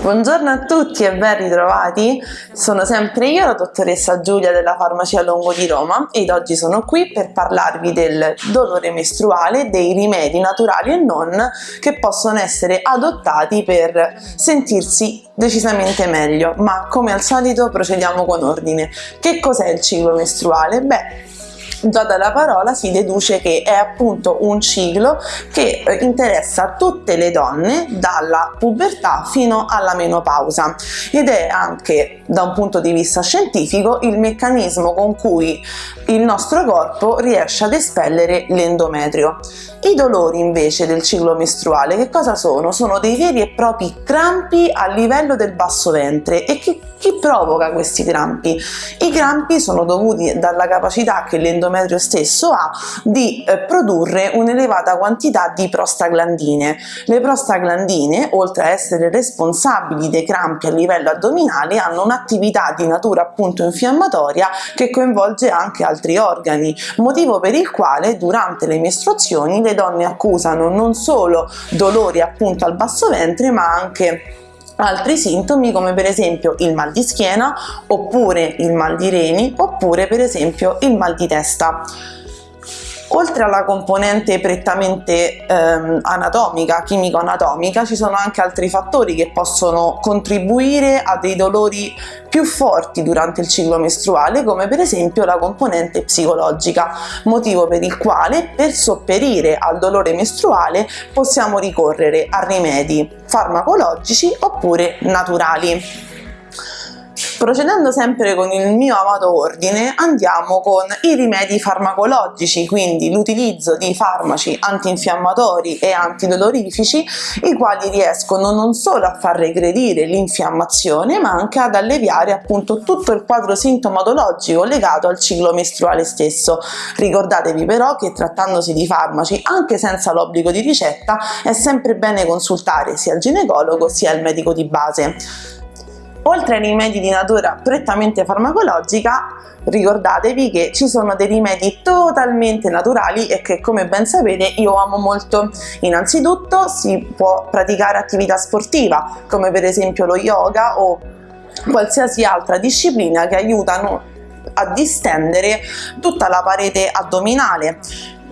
Buongiorno a tutti e ben ritrovati, sono sempre io, la dottoressa Giulia della Farmacia Longo di Roma ed oggi sono qui per parlarvi del dolore mestruale, dei rimedi naturali e non che possono essere adottati per sentirsi decisamente meglio, ma come al solito procediamo con ordine. Che cos'è il ciclo mestruale? Beh, Già dalla parola si deduce che è appunto un ciclo che eh, interessa tutte le donne dalla pubertà fino alla menopausa ed è anche da un punto di vista scientifico il meccanismo con cui il nostro corpo riesce ad espellere l'endometrio. I dolori invece del ciclo mestruale che cosa sono? Sono dei veri e propri crampi a livello del basso ventre e che, chi provoca questi crampi? I crampi sono dovuti dalla capacità che l'endometrio stesso ha di eh, produrre un'elevata quantità di prostaglandine. Le prostaglandine, oltre a essere responsabili dei crampi a livello addominale, hanno un'attività di natura appunto infiammatoria che coinvolge anche altri organi, motivo per il quale durante le mestruazioni le donne accusano non solo dolori appunto al basso ventre ma anche altri sintomi come per esempio il mal di schiena oppure il mal di reni oppure per esempio il mal di testa. Oltre alla componente prettamente ehm, anatomica, chimico-anatomica, ci sono anche altri fattori che possono contribuire a dei dolori più forti durante il ciclo mestruale, come per esempio la componente psicologica, motivo per il quale per sopperire al dolore mestruale possiamo ricorrere a rimedi farmacologici oppure naturali. Procedendo sempre con il mio amato ordine andiamo con i rimedi farmacologici, quindi l'utilizzo di farmaci antinfiammatori e antidolorifici i quali riescono non solo a far regredire l'infiammazione ma anche ad alleviare appunto tutto il quadro sintomatologico legato al ciclo mestruale stesso. Ricordatevi però che trattandosi di farmaci anche senza l'obbligo di ricetta è sempre bene consultare sia il ginecologo sia il medico di base. Oltre ai rimedi di natura prettamente farmacologica, ricordatevi che ci sono dei rimedi totalmente naturali e che come ben sapete io amo molto. Innanzitutto si può praticare attività sportiva come per esempio lo yoga o qualsiasi altra disciplina che aiutano a distendere tutta la parete addominale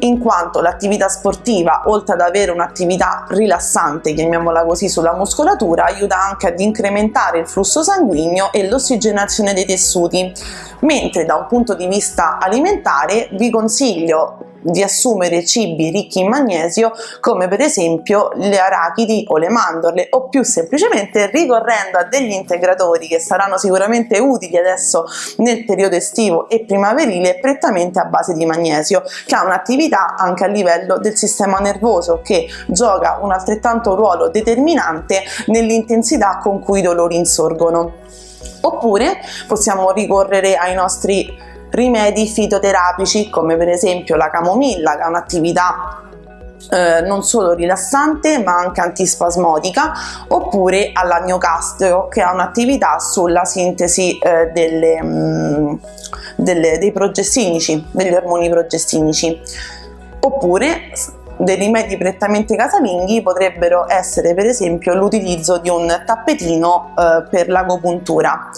in quanto l'attività sportiva, oltre ad avere un'attività rilassante, chiamiamola così, sulla muscolatura, aiuta anche ad incrementare il flusso sanguigno e l'ossigenazione dei tessuti, mentre da un punto di vista alimentare vi consiglio di assumere cibi ricchi in magnesio come per esempio le arachidi o le mandorle o più semplicemente ricorrendo a degli integratori che saranno sicuramente utili adesso nel periodo estivo e primaverile prettamente a base di magnesio che ha un'attività anche a livello del sistema nervoso che gioca un altrettanto ruolo determinante nell'intensità con cui i dolori insorgono. Oppure possiamo ricorrere ai nostri rimedi fitoterapici come per esempio la camomilla che ha un'attività eh, non solo rilassante ma anche antispasmodica oppure all'agnocastro che ha un'attività sulla sintesi eh, delle, mh, mm, delle, dei progestinici, degli ormoni progestinici oppure dei rimedi prettamente casalinghi potrebbero essere per esempio l'utilizzo di un tappetino eh, per l'agopuntura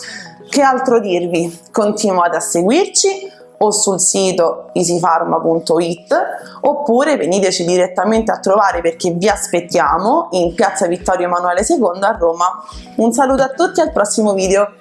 che altro dirvi? Continuate a seguirci o sul sito easypharma.it oppure veniteci direttamente a trovare perché vi aspettiamo in piazza Vittorio Emanuele II a Roma. Un saluto a tutti al prossimo video!